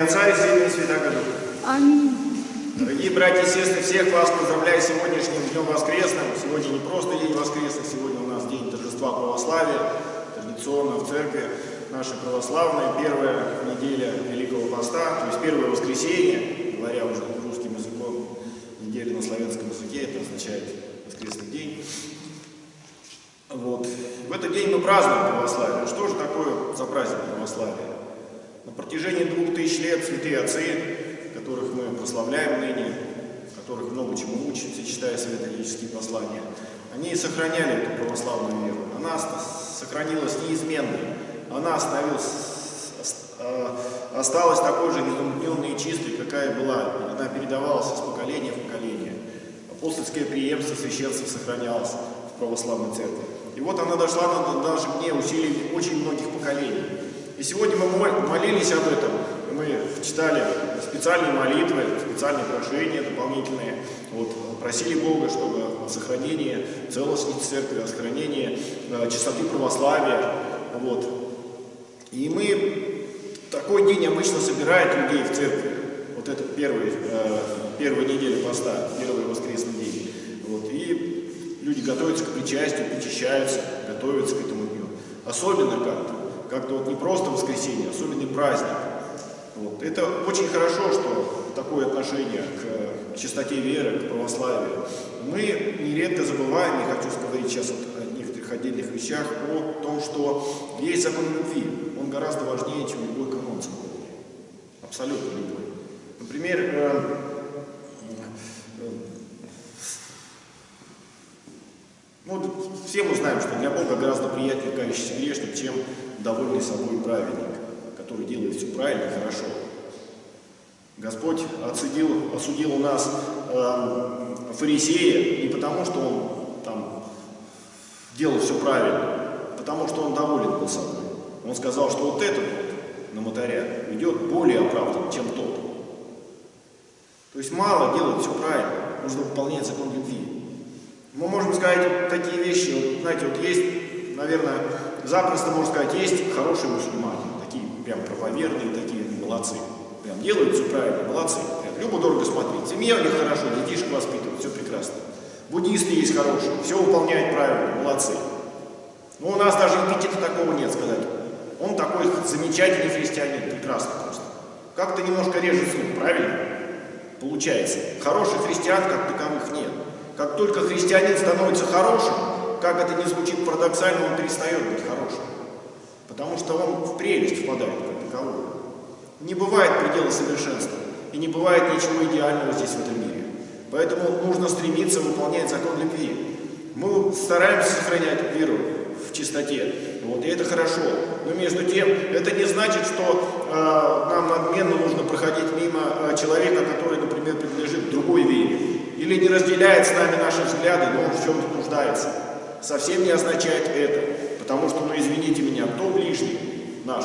Отца и Сына и Святаго Духа. Аминь. Дорогие братья и сестры, всех вас поздравляю с сегодняшним Днем Воскресным. Сегодня не просто День Воскресный, сегодня у нас День торжества православия. Традиционно в церкви нашей православной первая неделя Великого Поста, то есть первое воскресенье, говоря уже русским языком, неделя на славянском языке, это означает воскресный день. Вот. В этот день мы празднуем православие. Что же такое за праздник православия? На протяжении двух тысяч лет святые отцы, которых мы прославляем ныне, которых много чему учимся, читая святоотеческие послания, они сохраняли эту православную веру. Она сохранилась неизменной. Она остановилась, а, осталась такой же незамутненной и чистой, какая была. Она передавалась из поколения в поколение. Апостольское преемство священства сохранялось в православной церкви. И вот она дошла даже мне усилий очень многих поколений. И сегодня мы молились об этом, мы читали специальные молитвы, специальные прошения дополнительные, вот, просили Бога, чтобы о сохранении целостности церкви, о сохранении э, чистоты православия. Вот. И мы такой день обычно собирает людей в церкви, вот это первый, э, первая неделя поста, первый воскресный день. Вот. И люди готовятся к причастию, причащаются, готовятся к этому дню. Особенно как-то как-то вот не просто воскресенье, а особенный праздник. Вот. Это очень хорошо, что такое отношение к чистоте веры, к православию. Мы нередко забываем, не хочу говорить сейчас вот о некоторых отдельных вещах, о том, что есть закон любви. Он гораздо важнее, чем любой канон церковный. Абсолютно любой. Например, э, э, ну, все мы знаем, что для Бога гораздо приятнее кающийся грешник, чем довольный собой праведник, который делает все правильно и хорошо. Господь отсудил, осудил нас э, фарисея не потому, что он там делал все правильно, потому что он доволен был собой. Он сказал, что вот этот вот на мотаря идет более оправдан, чем тот. То есть мало делать все правильно, нужно выполнять закон любви. Мы можем сказать такие вещи, вот, знаете, вот есть, наверное, запросто можно сказать, есть хорошие мусульмане, такие прям правоверные, такие молодцы. Прям делают все правильно, молодцы. Прям любо-дорого смотреть. Семья у них хорошо, детишек воспитывают, все прекрасно. Буддисты есть хорошие, все выполняют правильно, молодцы. Но у нас даже эпитета такого нет сказать. Он такой замечательный христианин, прекрасно просто. Как-то немножко режет слух, правильно? Получается. Хороших христиан как таковых нет. Как только христианин становится хорошим, как это не звучит парадоксально, он перестает быть хорошим. Потому что он в прелесть впадает как таковую. Не бывает предела совершенства. И не бывает ничего идеального здесь, в этом мире. Поэтому нужно стремиться выполнять закон любви. Мы стараемся сохранять веру в чистоте. Вот, и это хорошо. Но между тем, это не значит, что э, нам надменно нужно проходить мимо э, человека, который, например, принадлежит другой. Или не разделяет с нами наши взгляды, но он в чем-то нуждается совсем не означает это. Потому что, ну извините меня, кто ближний наш?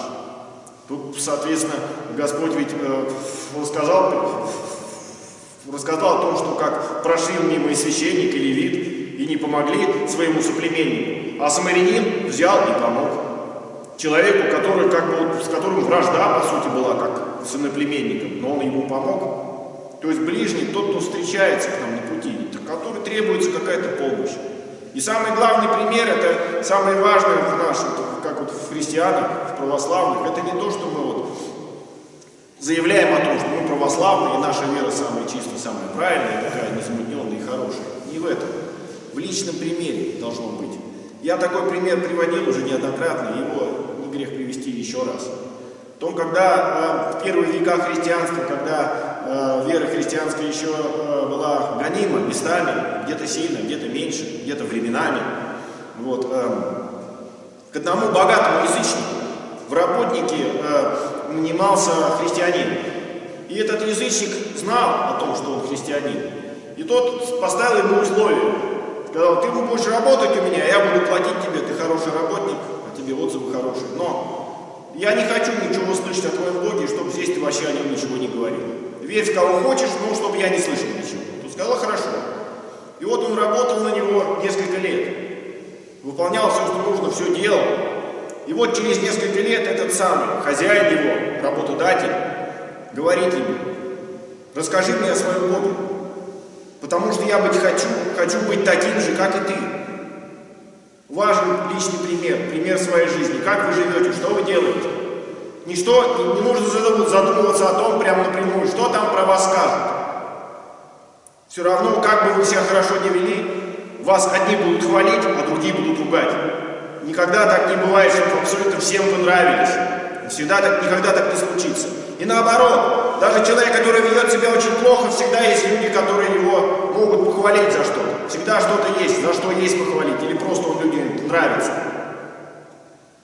Тут, соответственно, Господь ведь э, рассказал, рассказал о том, что как прошил мимо и священник, и левит, и не помогли своему соплеменнику. А самарянин взял и помог. Человеку, который, как бы, с которым вражда, по сути, была, как с иноплеменником, но он ему помог. То есть ближний, тот, кто встречается к нам на пути, который требуется какая-то помощь. И самый главный пример, это самое важное в нашем, как вот в христианах, в православных, это не то, что мы вот заявляем о том, что мы православные, и наша вера самая чистая, самая правильная, такая незамутненная и хорошая. Не в этом. В личном примере должно быть. Я такой пример приводил уже неоднократно, его не грех привести еще раз. Том, когда э, в первые века христианства, когда э, вера христианская еще э, была гонима местами, где-то сильно, где-то меньше, где-то временами, вот, к одному богатому язычнику в работнике нанимался христианин. И этот язычник знал о том, что он христианин. И тот поставил ему условие. Сказал, ты будешь работать у меня, я буду платить тебе, ты хороший работник, а тебе отзывы хорошие. Но я не хочу ничего слышать о твоем Боге, чтобы здесь ты вообще о нем ничего не говорил. Верь в кого хочешь, но чтобы я не слышал ничего. Тут сказала, хорошо. И вот он работал на него несколько лет. Выполнял все, что нужно, все делал. И вот через несколько лет этот самый хозяин его, работодатель, говорить ему, расскажи мне о своем Боге, потому что я быть хочу, хочу быть таким же, как и ты. Важен личный пример, пример своей жизни, как вы живете, что вы делаете. Ничто, не нужно задумываться о том прямо напрямую, что там про вас скажут. Все равно, как бы вы себя хорошо не вели, вас одни будут хвалить, а другие будут ругать. Никогда так не бывает, чтобы абсолютно всем вы нравились. Всегда так, никогда так не случится. И наоборот, даже человек, который ведет себя очень плохо, всегда есть люди, которые похвалить за что-то. Всегда что-то есть, за что есть похвалить, или просто он людям нравится.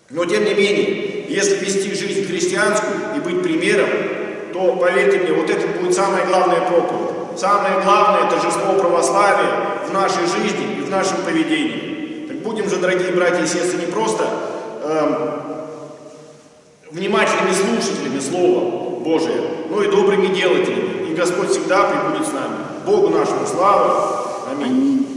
Но тем не менее, если вести жизнь христианскую и быть примером, то, поверьте мне, вот это будет самое главное проповедь. Самое главное торжество православия в нашей жизни и в нашем поведении. Так будем же, дорогие братья и сестры, не просто э, внимательными слушателями Слова Божия, но и добрыми делателями. И Господь всегда прибудет с нами. Богу нашему славу. Amén.